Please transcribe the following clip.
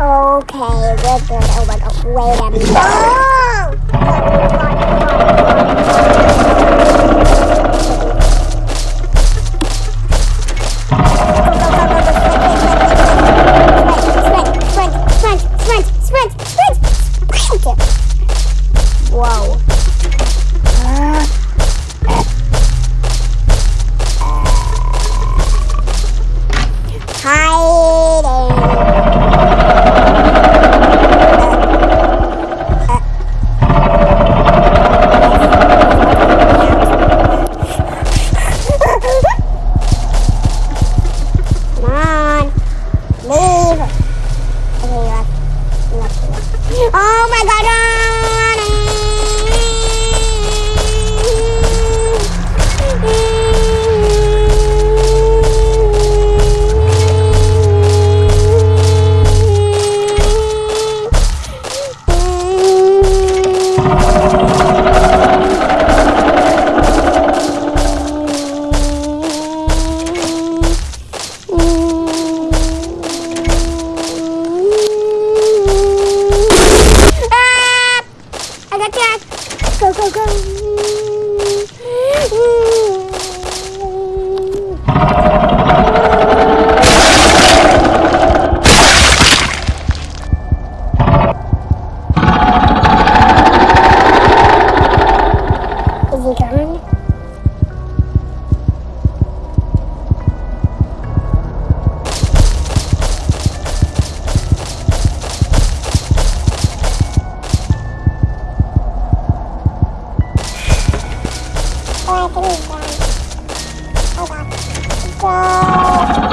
Okay, we're good. Oh wait a minute. Is it coming? qua cái gì rồi Thôi rồi Chơi